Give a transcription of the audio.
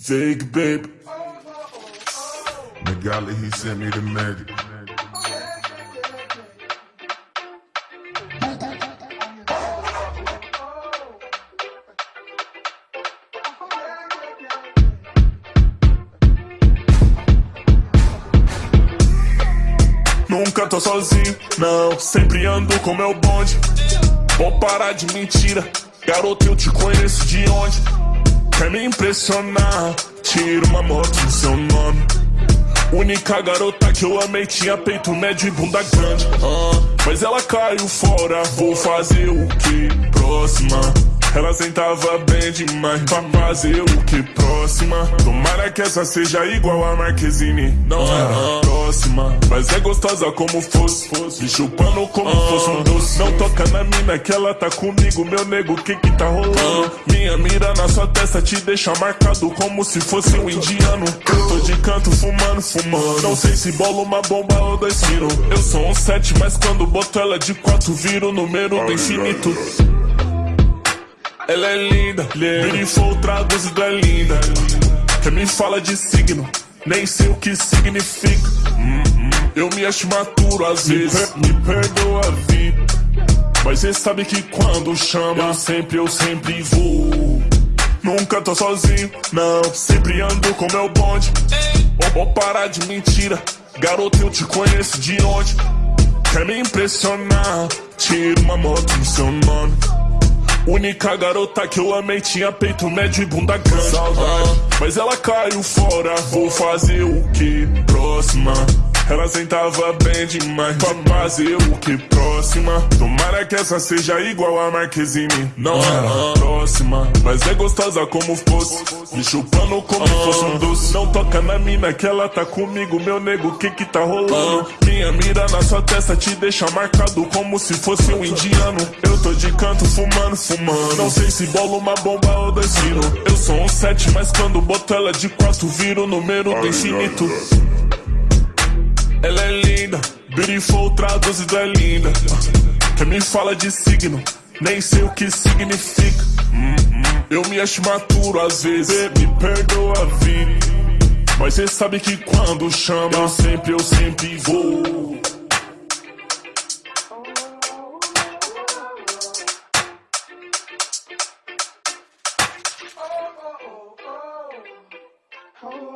Vig, baby. Magali, he sent me the magic. Nunca tô sozinho, não, sempre ando com meu bonde. Vou parar de mentira, garoto, eu te conheço de onde? Quer me impressionar? Tira uma moto no seu nome. Única garota que eu amei tinha peito médio e bunda grande. Ah, mas ela caiu fora, vou fazer o que? Próxima. Ela sentava bem demais pra fazer o que próxima. Tomara que essa seja igual a Marquezine. Não era próxima Mas é gostosa como fosse. Me chupando como fosse um doce. Não toca na mina que ela tá comigo Meu nego, que que tá rolando? Minha mira na sua testa te deixa marcado Como se fosse um indiano. Eu tô de canto fumando, fumando. Não sei se bola uma bomba ou dois tiros Eu sou um sete, mas quando boto ela de quatro Viro o número do infinito ela é linda, beautiful traduzido é linda. Quem me fala de signo, nem sei o que significa. Eu me acho maturo às vezes, me perdoa a vida. Mas cê sabe que quando chama, eu sempre, eu sempre vou. Nunca tô sozinho, não, sempre ando com meu bonde. Vou parar de mentira, garoto, eu te conheço de onde? Quer me impressionar? Tira uma moto no seu nome. Única garota que eu amei tinha peito médio e bunda grande. Saudade, mas ela caiu fora. Vou fazer o que? Próxima. Ela sentava bem demais pra fazer o que próxima. Tomara que essa seja igual a Marquezine. Não era próxima, mas é gostosa como fosse. Me chupando como fosse um doce. Não toca na mina que ela tá comigo Meu nego, que que tá rolando? Minha mira na sua testa te deixa marcado Como se fosse um indiano. Eu tô de canto fumando, fumando. Não sei se bola uma bomba ou dois tiros Eu sou um sete, mas quando boto ela de quatro Viro o número do infinito ela é linda, beautiful traduzido é linda. Quem me fala de signo, nem sei o que significa. Hum, hum, eu me acho maturo às vezes, me perdoa a vida. Mas cê sabe que quando chama, eu sempre, eu sempre vou. Oh, oh, oh. oh, oh.